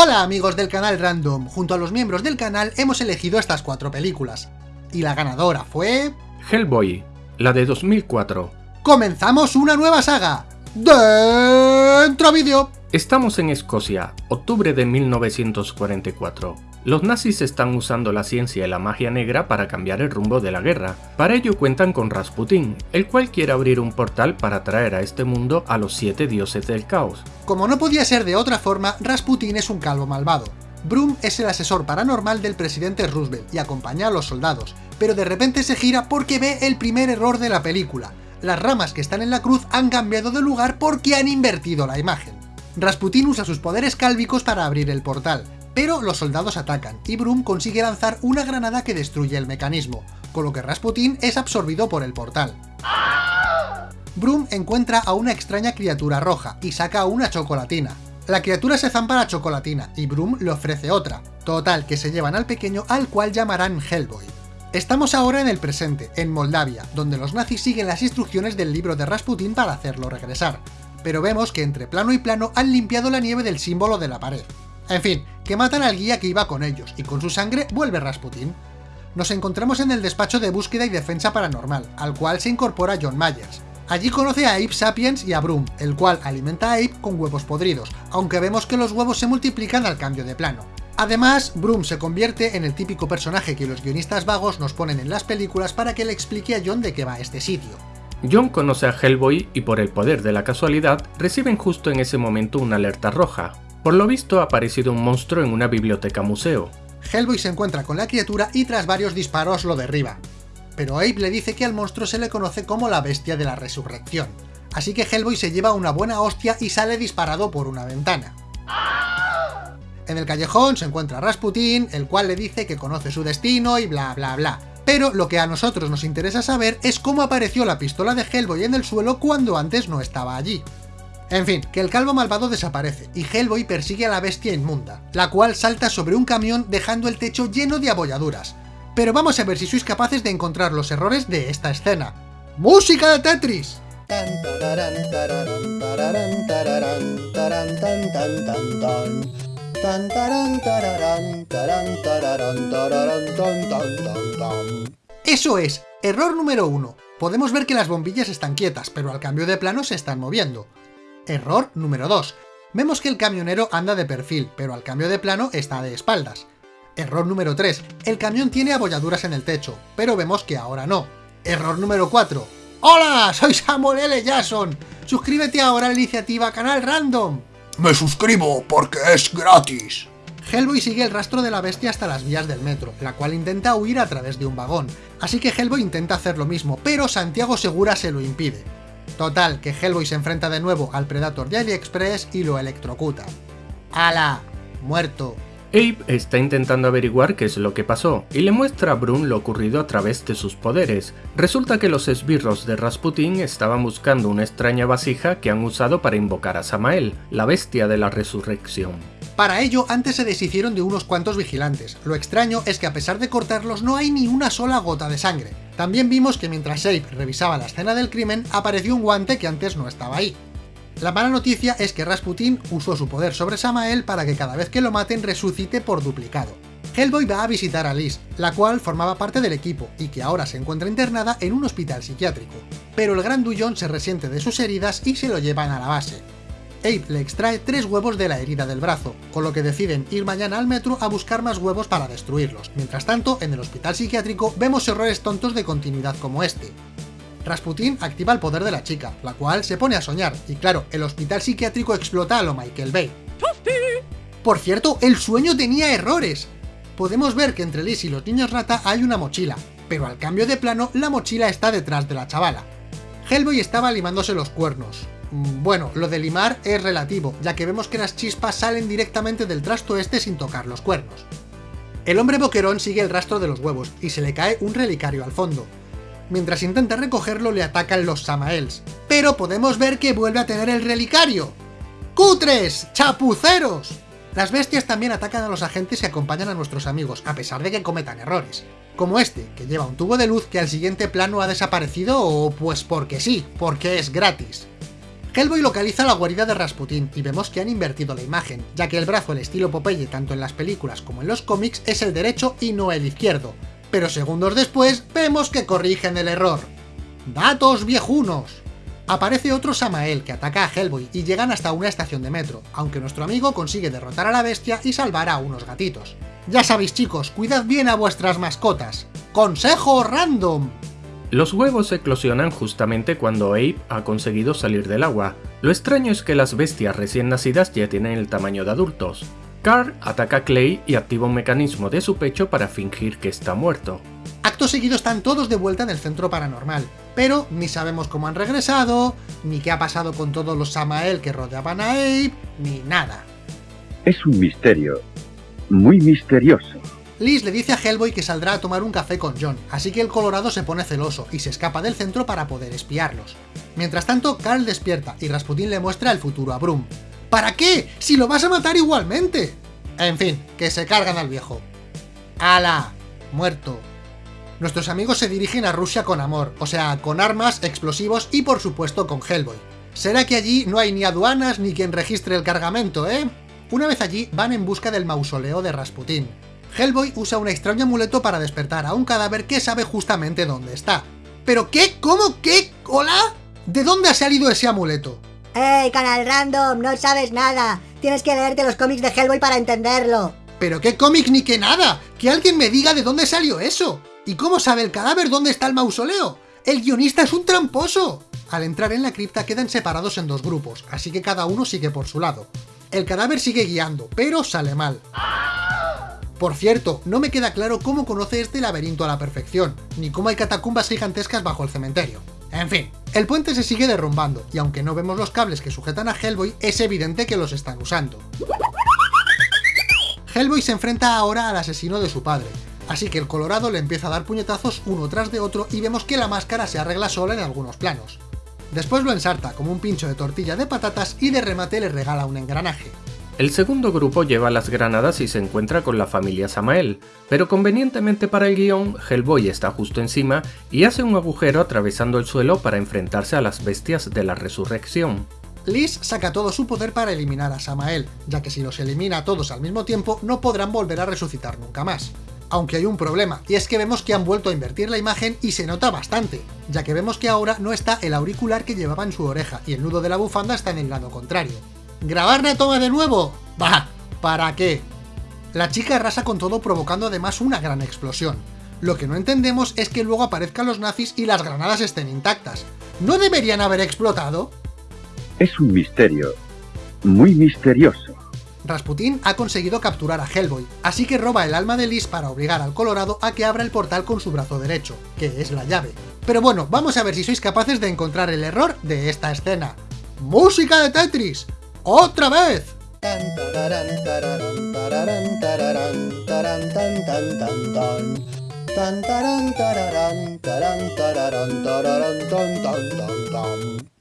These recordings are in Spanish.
Hola amigos del canal Random, junto a los miembros del canal hemos elegido estas cuatro películas. Y la ganadora fue... Hellboy, la de 2004. ¡Comenzamos una nueva saga! ¡Dentro vídeo! Estamos en Escocia, octubre de 1944. Los nazis están usando la ciencia y la magia negra para cambiar el rumbo de la guerra. Para ello cuentan con Rasputin, el cual quiere abrir un portal para traer a este mundo a los siete dioses del caos. Como no podía ser de otra forma, Rasputin es un calvo malvado. Broom es el asesor paranormal del presidente Roosevelt y acompaña a los soldados, pero de repente se gira porque ve el primer error de la película. Las ramas que están en la cruz han cambiado de lugar porque han invertido la imagen. Rasputin usa sus poderes cálvicos para abrir el portal, pero los soldados atacan, y Broom consigue lanzar una granada que destruye el mecanismo, con lo que Rasputin es absorbido por el portal. Broom encuentra a una extraña criatura roja y saca una chocolatina. La criatura se zampa la chocolatina y Broom le ofrece otra. Total, que se llevan al pequeño al cual llamarán Hellboy. Estamos ahora en el presente, en Moldavia, donde los nazis siguen las instrucciones del libro de Rasputin para hacerlo regresar, pero vemos que entre plano y plano han limpiado la nieve del símbolo de la pared. En fin, que matan al guía que iba con ellos, y con su sangre vuelve Rasputin. Nos encontramos en el despacho de búsqueda y defensa paranormal, al cual se incorpora John Myers. Allí conoce a Ape Sapiens y a Broom, el cual alimenta a Ape con huevos podridos, aunque vemos que los huevos se multiplican al cambio de plano. Además, Broom se convierte en el típico personaje que los guionistas vagos nos ponen en las películas para que le explique a John de qué va este sitio. John conoce a Hellboy y por el poder de la casualidad reciben justo en ese momento una alerta roja. Por lo visto ha aparecido un monstruo en una biblioteca museo. Hellboy se encuentra con la criatura y tras varios disparos lo derriba. Pero Abe le dice que al monstruo se le conoce como la bestia de la resurrección. Así que Hellboy se lleva una buena hostia y sale disparado por una ventana. En el callejón se encuentra Rasputin, el cual le dice que conoce su destino y bla bla bla. Pero lo que a nosotros nos interesa saber es cómo apareció la pistola de Hellboy en el suelo cuando antes no estaba allí. En fin, que el calvo malvado desaparece, y Hellboy persigue a la bestia inmunda, la cual salta sobre un camión dejando el techo lleno de abolladuras. Pero vamos a ver si sois capaces de encontrar los errores de esta escena. ¡Música de Tetris! Eso es, error número uno. Podemos ver que las bombillas están quietas, pero al cambio de plano se están moviendo. Error número 2. Vemos que el camionero anda de perfil, pero al cambio de plano está de espaldas. Error número 3. El camión tiene abolladuras en el techo, pero vemos que ahora no. Error número 4. ¡Hola! Soy Samuel L. Jackson. Suscríbete ahora a la iniciativa Canal Random. Me suscribo porque es gratis. Hellboy sigue el rastro de la bestia hasta las vías del metro, la cual intenta huir a través de un vagón. Así que Hellboy intenta hacer lo mismo, pero Santiago Segura se lo impide. Total, que Hellboy se enfrenta de nuevo al Predator de AliExpress y lo electrocuta. ¡Hala! Muerto. Abe está intentando averiguar qué es lo que pasó, y le muestra a Brun lo ocurrido a través de sus poderes. Resulta que los esbirros de Rasputin estaban buscando una extraña vasija que han usado para invocar a Samael, la bestia de la resurrección. Para ello, antes se deshicieron de unos cuantos vigilantes. Lo extraño es que a pesar de cortarlos no hay ni una sola gota de sangre. También vimos que mientras Abe revisaba la escena del crimen, apareció un guante que antes no estaba ahí. La mala noticia es que Rasputin usó su poder sobre Samael para que cada vez que lo maten resucite por duplicado. Hellboy va a visitar a Liz, la cual formaba parte del equipo y que ahora se encuentra internada en un hospital psiquiátrico. Pero el gran Dullón se resiente de sus heridas y se lo llevan a la base. Abe le extrae tres huevos de la herida del brazo, con lo que deciden ir mañana al metro a buscar más huevos para destruirlos. Mientras tanto, en el hospital psiquiátrico vemos errores tontos de continuidad como este. Rasputin activa el poder de la chica, la cual se pone a soñar, y claro, el hospital psiquiátrico explota a lo Michael Bay. Por cierto, el sueño tenía errores. Podemos ver que entre Liz y los niños rata hay una mochila, pero al cambio de plano, la mochila está detrás de la chavala. Hellboy estaba limándose los cuernos. Mm, bueno, lo de limar es relativo, ya que vemos que las chispas salen directamente del trasto este sin tocar los cuernos. El hombre boquerón sigue el rastro de los huevos, y se le cae un relicario al fondo, Mientras intenta recogerlo le atacan los Samaels, pero podemos ver que vuelve a tener el relicario. ¡Cutres! ¡Chapuceros! Las bestias también atacan a los agentes que acompañan a nuestros amigos, a pesar de que cometan errores. Como este, que lleva un tubo de luz que al siguiente plano ha desaparecido o pues porque sí, porque es gratis. Hellboy localiza la guarida de Rasputin y vemos que han invertido la imagen, ya que el brazo al estilo Popeye tanto en las películas como en los cómics es el derecho y no el izquierdo, pero segundos después vemos que corrigen el error. ¡Datos viejunos! Aparece otro Samael que ataca a Hellboy y llegan hasta una estación de metro, aunque nuestro amigo consigue derrotar a la bestia y salvar a unos gatitos. Ya sabéis chicos, cuidad bien a vuestras mascotas. ¡Consejo random! Los huevos eclosionan justamente cuando Abe ha conseguido salir del agua. Lo extraño es que las bestias recién nacidas ya tienen el tamaño de adultos. Carl ataca a Clay y activa un mecanismo de su pecho para fingir que está muerto. Acto seguido están todos de vuelta en el centro paranormal, pero ni sabemos cómo han regresado, ni qué ha pasado con todos los Samael que rodeaban a Abe, ni nada. Es un misterio, muy misterioso. Liz le dice a Hellboy que saldrá a tomar un café con John, así que el Colorado se pone celoso y se escapa del centro para poder espiarlos. Mientras tanto, Carl despierta y Rasputin le muestra el futuro a Broom. ¿Para qué? ¡Si lo vas a matar igualmente! En fin, que se cargan al viejo. ¡Hala! Muerto. Nuestros amigos se dirigen a Rusia con amor, o sea, con armas, explosivos y por supuesto con Hellboy. ¿Será que allí no hay ni aduanas ni quien registre el cargamento, eh? Una vez allí, van en busca del mausoleo de Rasputin. Hellboy usa un extraño amuleto para despertar a un cadáver que sabe justamente dónde está. ¿Pero qué? ¿Cómo? ¿Qué? ¿Hola? ¿De dónde ha salido ese amuleto? ¡Ey, canal random! No sabes nada. Tienes que leerte los cómics de Hellboy para entenderlo. ¿Pero qué cómic ni qué nada? ¡Que alguien me diga de dónde salió eso! ¿Y cómo sabe el cadáver dónde está el mausoleo? ¡El guionista es un tramposo! Al entrar en la cripta quedan separados en dos grupos, así que cada uno sigue por su lado. El cadáver sigue guiando, pero sale mal. Por cierto, no me queda claro cómo conoce este laberinto a la perfección, ni cómo hay catacumbas gigantescas bajo el cementerio. En fin, el puente se sigue derrumbando, y aunque no vemos los cables que sujetan a Hellboy, es evidente que los están usando. Hellboy se enfrenta ahora al asesino de su padre, así que el Colorado le empieza a dar puñetazos uno tras de otro y vemos que la máscara se arregla sola en algunos planos. Después lo ensarta como un pincho de tortilla de patatas y de remate le regala un engranaje. El segundo grupo lleva las granadas y se encuentra con la familia Samael, pero convenientemente para el guion, Hellboy está justo encima y hace un agujero atravesando el suelo para enfrentarse a las bestias de la resurrección. Liz saca todo su poder para eliminar a Samael, ya que si los elimina a todos al mismo tiempo no podrán volver a resucitar nunca más. Aunque hay un problema, y es que vemos que han vuelto a invertir la imagen y se nota bastante, ya que vemos que ahora no está el auricular que llevaba en su oreja y el nudo de la bufanda está en el lado contrario. ¿Grabar la toma de nuevo? Bah, ¿para qué? La chica arrasa con todo provocando además una gran explosión. Lo que no entendemos es que luego aparezcan los nazis y las granadas estén intactas. ¿No deberían haber explotado? Es un misterio, muy misterioso. Rasputin ha conseguido capturar a Hellboy, así que roba el alma de Liz para obligar al Colorado a que abra el portal con su brazo derecho, que es la llave. Pero bueno, vamos a ver si sois capaces de encontrar el error de esta escena. ¡Música de Tetris! ¡Otra vez!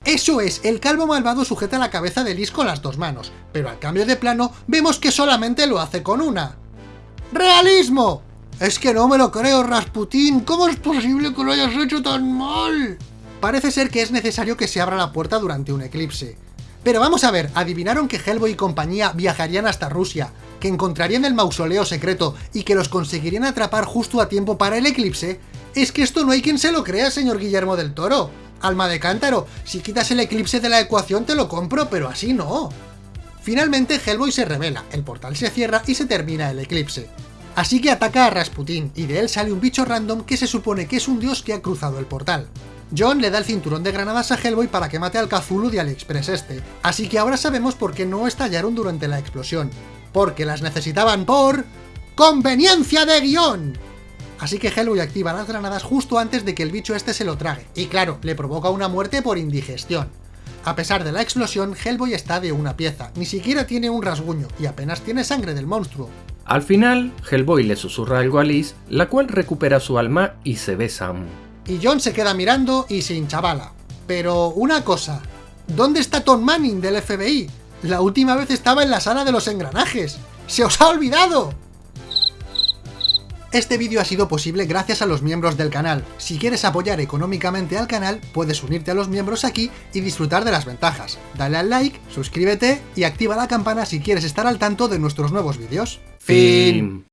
Eso es, el calvo malvado sujeta la cabeza de Liz con las dos manos, pero al cambio de plano vemos que solamente lo hace con una. ¡Realismo! Es que no me lo creo, Rasputín, ¿cómo es posible que lo hayas hecho tan mal? Parece ser que es necesario que se abra la puerta durante un eclipse. Pero vamos a ver, ¿adivinaron que Hellboy y compañía viajarían hasta Rusia, que encontrarían el mausoleo secreto y que los conseguirían atrapar justo a tiempo para el eclipse? Es que esto no hay quien se lo crea, señor Guillermo del Toro. Alma de cántaro, si quitas el eclipse de la ecuación te lo compro, pero así no. Finalmente Hellboy se revela, el portal se cierra y se termina el eclipse. Así que ataca a Rasputin, y de él sale un bicho random que se supone que es un dios que ha cruzado el portal. John le da el cinturón de granadas a Hellboy para que mate al Cthulhu de AliExpress este, así que ahora sabemos por qué no estallaron durante la explosión. Porque las necesitaban por... ¡Conveniencia de guion! Así que Hellboy activa las granadas justo antes de que el bicho este se lo trague, y claro, le provoca una muerte por indigestión. A pesar de la explosión, Hellboy está de una pieza, ni siquiera tiene un rasguño, y apenas tiene sangre del monstruo. Al final, Hellboy le susurra algo a Liz, la cual recupera su alma y se besan. Y John se queda mirando y se hinchavala. Pero una cosa, ¿dónde está Tom Manning del FBI? La última vez estaba en la sala de los engranajes. ¡Se os ha olvidado! Este vídeo ha sido posible gracias a los miembros del canal. Si quieres apoyar económicamente al canal, puedes unirte a los miembros aquí y disfrutar de las ventajas. Dale al like, suscríbete y activa la campana si quieres estar al tanto de nuestros nuevos vídeos. Fin.